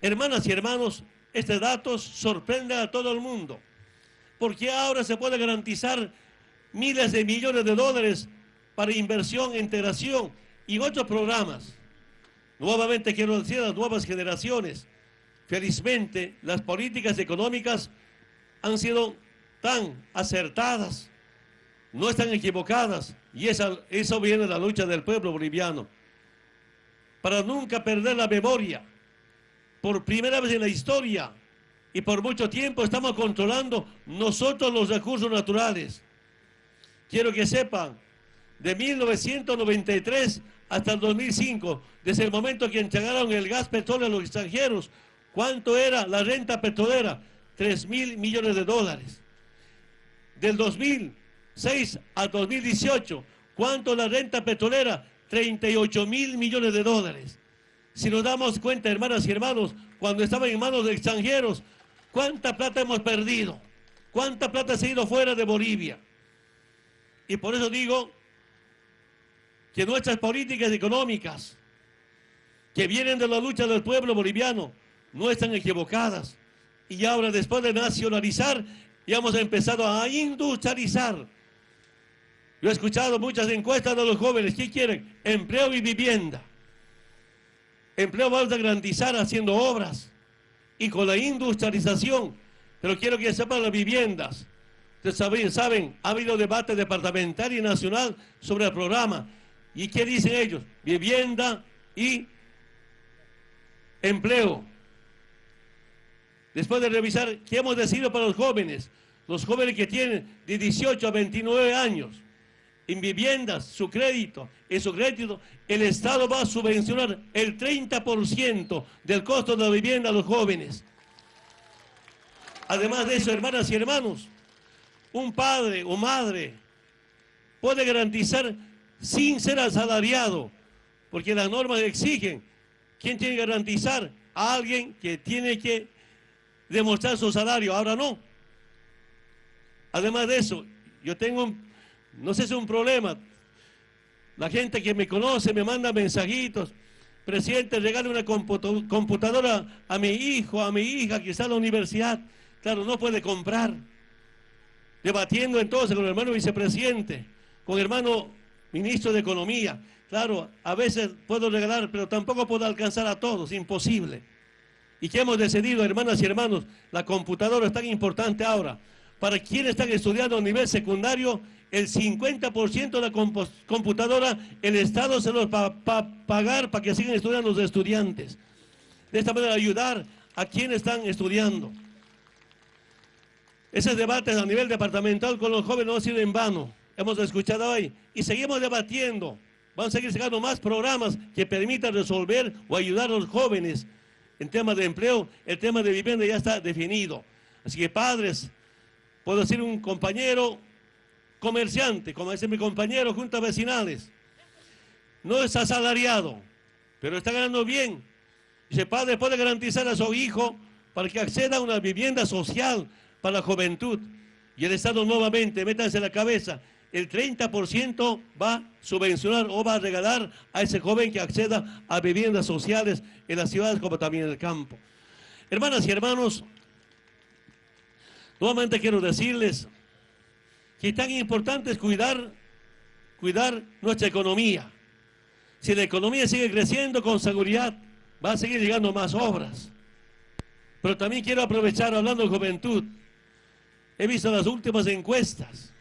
Hermanas y hermanos, este datos sorprende a todo el mundo, porque ahora se puede garantizar miles de millones de dólares para inversión, integración y otros programas. Nuevamente quiero decir a las nuevas generaciones, felizmente las políticas económicas han sido tan acertadas, no están equivocadas, y eso viene de la lucha del pueblo boliviano. Para nunca perder la memoria, por primera vez en la historia y por mucho tiempo estamos controlando nosotros los recursos naturales. Quiero que sepan, de 1993 hasta el 2005, desde el momento que entregaron el gas petróleo a los extranjeros, ¿cuánto era la renta petrolera? 3 mil millones de dólares. Del 2006 al 2018, ¿cuánto la renta petrolera? 38 mil millones de dólares. Si nos damos cuenta, hermanas y hermanos, cuando estaban en manos de extranjeros, ¿cuánta plata hemos perdido? ¿Cuánta plata se ha ido fuera de Bolivia? Y por eso digo que nuestras políticas económicas que vienen de la lucha del pueblo boliviano no están equivocadas. Y ahora después de nacionalizar, ya hemos empezado a industrializar. Yo he escuchado muchas encuestas de los jóvenes. ¿Qué quieren? Empleo y vivienda. Empleo vamos a garantizar haciendo obras y con la industrialización. Pero quiero que sepan las viviendas. Ustedes saben, saben, ha habido debate departamental y nacional sobre el programa. ¿Y qué dicen ellos? Vivienda y empleo. Después de revisar, ¿qué hemos decidido para los jóvenes? Los jóvenes que tienen de 18 a 29 años en viviendas, su crédito, en su crédito, el Estado va a subvencionar el 30% del costo de la vivienda a los jóvenes. Además de eso, hermanas y hermanos, un padre o madre puede garantizar sin ser asalariado, porque las normas exigen. ¿Quién tiene que garantizar? A alguien que tiene que demostrar su salario, ahora no. Además de eso, yo tengo un no sé si es un problema. La gente que me conoce me manda mensajitos. Presidente, regale una computadora a mi hijo, a mi hija que está en la universidad. Claro, no puede comprar. Debatiendo entonces con el hermano vicepresidente, con el hermano ministro de Economía. Claro, a veces puedo regalar, pero tampoco puedo alcanzar a todos, imposible. ¿Y qué hemos decidido, hermanas y hermanos? La computadora es tan importante ahora. Para quienes están estudiando a nivel secundario, el 50% de la computadora, el Estado se los va a pagar para que sigan estudiando los estudiantes. De esta manera ayudar a quienes están estudiando. Ese debate a nivel departamental con los jóvenes no ha sido en vano. Hemos escuchado hoy y seguimos debatiendo. Vamos a seguir sacando más programas que permitan resolver o ayudar a los jóvenes en temas de empleo. El tema de vivienda ya está definido. Así que padres, puedo decir un compañero comerciante, como dice mi compañero, juntas vecinales. No es asalariado, pero está ganando bien. Dice, padre puede garantizar a su hijo para que acceda a una vivienda social para la juventud. Y el Estado nuevamente, métanse en la cabeza, el 30% va a subvencionar o va a regalar a ese joven que acceda a viviendas sociales en las ciudades como también en el campo. Hermanas y hermanos, Nuevamente quiero decirles que tan importante es cuidar, cuidar nuestra economía. Si la economía sigue creciendo con seguridad, va a seguir llegando más obras. Pero también quiero aprovechar hablando de juventud. He visto las últimas encuestas